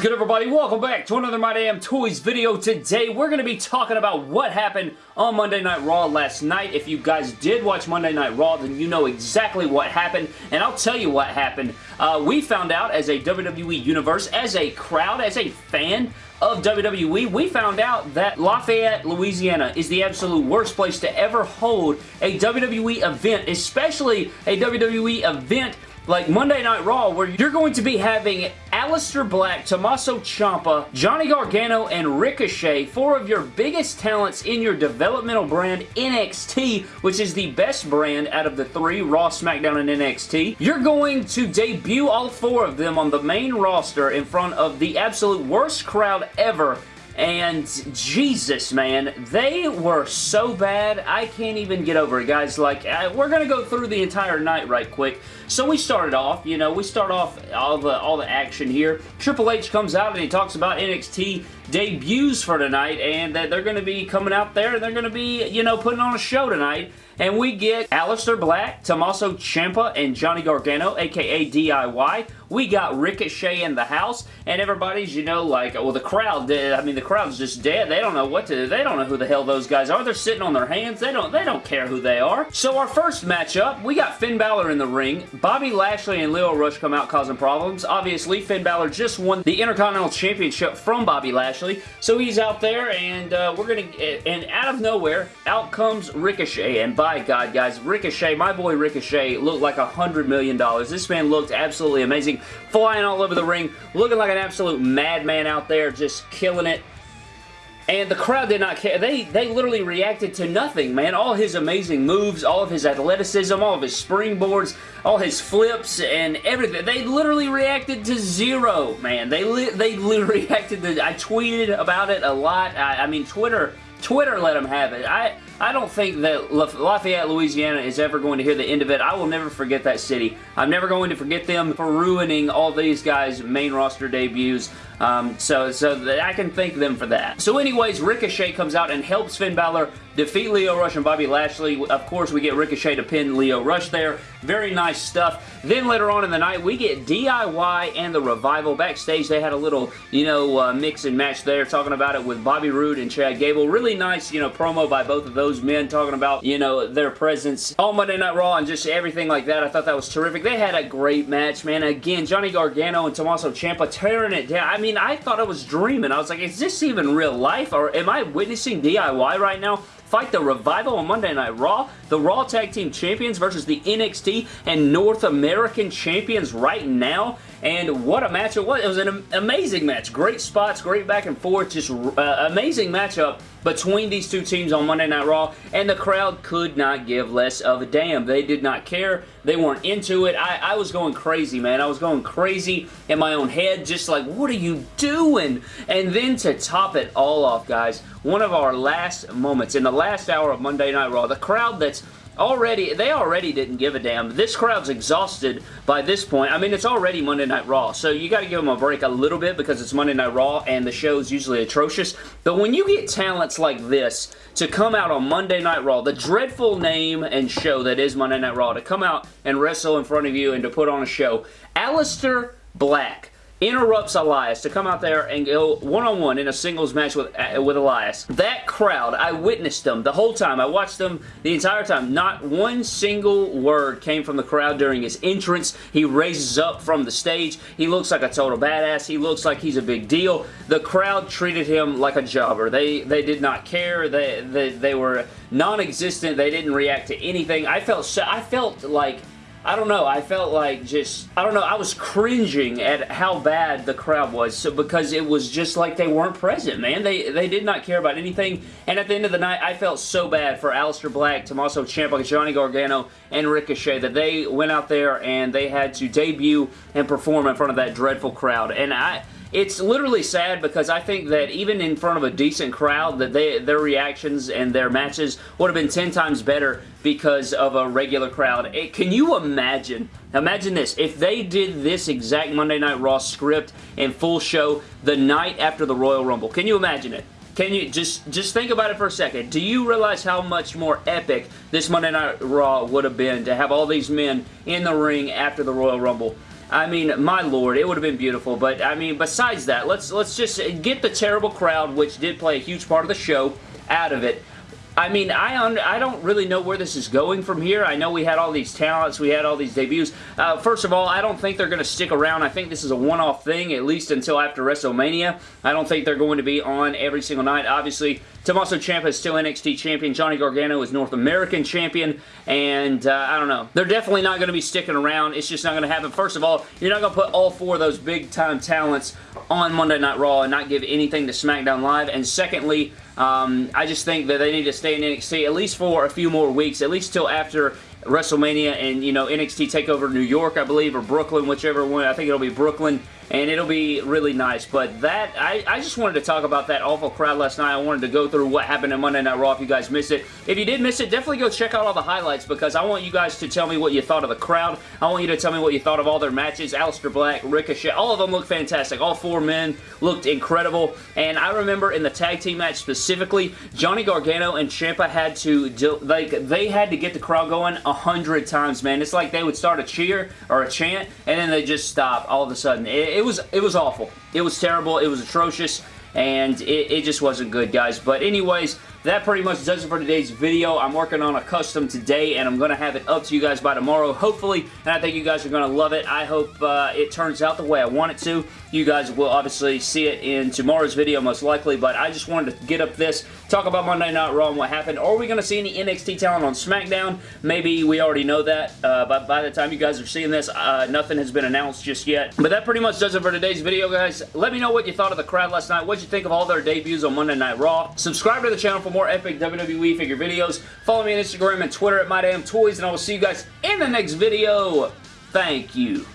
is good everybody? Welcome back to another My Damn Toys video. Today we're going to be talking about what happened on Monday Night Raw last night. If you guys did watch Monday Night Raw then you know exactly what happened and I'll tell you what happened. Uh, we found out as a WWE Universe, as a crowd, as a fan of WWE, we found out that Lafayette, Louisiana is the absolute worst place to ever hold a WWE event, especially a WWE event like Monday Night Raw where you're going to be having Aleister Black, Tommaso Ciampa, Johnny Gargano, and Ricochet, four of your biggest talents in your developmental brand NXT, which is the best brand out of the three, Raw, SmackDown, and NXT. You're going to debut all four of them on the main roster in front of the absolute worst crowd ever and Jesus, man, they were so bad, I can't even get over it, guys. Like, uh, we're going to go through the entire night right quick. So we started off, you know, we start off all the, all the action here. Triple H comes out and he talks about NXT debuts for tonight and that they're going to be coming out there and they're going to be, you know, putting on a show tonight. And we get Aleister Black, Tommaso Ciampa, and Johnny Gargano, aka DIY. We got Ricochet in the house, and everybody's, you know, like, well, the crowd, I mean, the crowd's just dead. They don't know what to, they don't know who the hell those guys are. They're sitting on their hands. They don't, they don't care who they are. So our first matchup, we got Finn Balor in the ring. Bobby Lashley and Lio Rush come out causing problems. Obviously, Finn Balor just won the Intercontinental Championship from Bobby Lashley, so he's out there, and uh, we're gonna, and out of nowhere, out comes Ricochet, and by God, guys, Ricochet, my boy Ricochet, looked like a hundred million dollars. This man looked absolutely amazing flying all over the ring, looking like an absolute madman out there, just killing it. And the crowd did not care. They, they literally reacted to nothing, man. All his amazing moves, all of his athleticism, all of his springboards, all his flips, and everything. They literally reacted to zero, man. They, li they literally reacted to... I tweeted about it a lot. I, I mean, Twitter... Twitter let them have it. I, I don't think that Lafayette, Louisiana is ever going to hear the end of it. I will never forget that city. I'm never going to forget them for ruining all these guys' main roster debuts. Um, so, so I can thank them for that. So anyways, Ricochet comes out and helps Finn Balor defeat Lio Rush and Bobby Lashley. Of course, we get Ricochet to pin Lio Rush there. Very nice stuff. Then later on in the night, we get DIY and the Revival. Backstage, they had a little, you know, uh, mix and match there, talking about it with Bobby Roode and Chad Gable. Really nice, you know, promo by both of those men, talking about, you know, their presence on Monday Night Raw and just everything like that. I thought that was terrific. They had a great match, man. Again, Johnny Gargano and Tommaso Ciampa tearing it down. I mean, I thought I was dreaming. I was like, is this even real life? Or am I witnessing DIY right now? fight the Revival on Monday Night Raw, the Raw Tag Team Champions versus the NXT and North American Champions right now. And what a match it was. It was an amazing match. Great spots, great back and forth, just uh, amazing matchup between these two teams on Monday Night Raw, and the crowd could not give less of a damn. They did not care. They weren't into it. I, I was going crazy, man. I was going crazy in my own head, just like, what are you doing? And then to top it all off, guys, one of our last moments in the last hour of Monday Night Raw, the crowd that's already, they already didn't give a damn. This crowd's exhausted by this point. I mean, it's already Monday Night Raw, so you got to give them a break a little bit because it's Monday Night Raw and the show's usually atrocious. But when you get talents like this to come out on Monday Night Raw, the dreadful name and show that is Monday Night Raw, to come out and wrestle in front of you and to put on a show, Aleister Black interrupts Elias to come out there and go one-on-one -on -one in a singles match with, uh, with Elias. That crowd, I witnessed them the whole time. I watched them the entire time. Not one single word came from the crowd during his entrance. He raises up from the stage. He looks like a total badass. He looks like he's a big deal. The crowd treated him like a jobber. They they did not care. They they, they were non-existent. They didn't react to anything. I felt I felt like I don't know, I felt like just, I don't know, I was cringing at how bad the crowd was so because it was just like they weren't present, man. They they did not care about anything, and at the end of the night, I felt so bad for Aleister Black, Tommaso Ciampa, Johnny Gargano, and Ricochet that they went out there and they had to debut and perform in front of that dreadful crowd, and I it's literally sad because I think that even in front of a decent crowd that they their reactions and their matches would have been 10 times better because of a regular crowd. It, can you imagine, imagine this, if they did this exact Monday Night Raw script and full show the night after the Royal Rumble? Can you imagine it? Can you just just think about it for a second? Do you realize how much more epic this Monday Night Raw would have been to have all these men in the ring after the Royal Rumble? I mean, my lord, it would have been beautiful. But, I mean, besides that, let's, let's just get the terrible crowd, which did play a huge part of the show, out of it. I mean, I I don't really know where this is going from here. I know we had all these talents, we had all these debuts. Uh, first of all, I don't think they're going to stick around. I think this is a one-off thing, at least until after WrestleMania. I don't think they're going to be on every single night. Obviously, Tommaso Ciampa is still NXT Champion. Johnny Gargano is North American Champion. And, uh, I don't know. They're definitely not going to be sticking around. It's just not going to happen. First of all, you're not going to put all four of those big-time talents on Monday Night Raw and not give anything to SmackDown Live. And secondly, um, I just think that they need to stay in NXT at least for a few more weeks, at least till after WrestleMania and, you know, NXT TakeOver New York, I believe, or Brooklyn, whichever one. I think it'll be Brooklyn and it'll be really nice. But that, I, I just wanted to talk about that awful crowd last night. I wanted to go through what happened in Monday Night Raw if you guys missed it. If you did miss it, definitely go check out all the highlights because I want you guys to tell me what you thought of the crowd. I want you to tell me what you thought of all their matches. Aleister Black, Ricochet, all of them look fantastic. All four men looked incredible. And I remember in the tag team match specifically, Johnny Gargano and Ciampa had to, like, they had to get the crowd going a hundred times, man. It's like they would start a cheer or a chant and then they just stop all of a sudden. It, it was, it was awful. It was terrible. It was atrocious and it, it, just wasn't good, guys. But anyways, that pretty much does it for today's video. I'm working on a custom today, and I'm going to have it up to you guys by tomorrow, hopefully, and I think you guys are going to love it. I hope uh, it turns out the way I want it to. You guys will obviously see it in tomorrow's video, most likely, but I just wanted to get up this, talk about Monday Night Raw and what happened. Are we going to see any NXT talent on SmackDown? Maybe we already know that, uh, but by the time you guys are seeing this, uh, nothing has been announced just yet. But that pretty much does it for today's video, guys. Let me know what you thought of the crowd last night. What you think of all their debuts on Monday Night Raw. Subscribe to the channel for more epic WWE figure videos. Follow me on Instagram and Twitter at MyDamnToys, and I will see you guys in the next video. Thank you.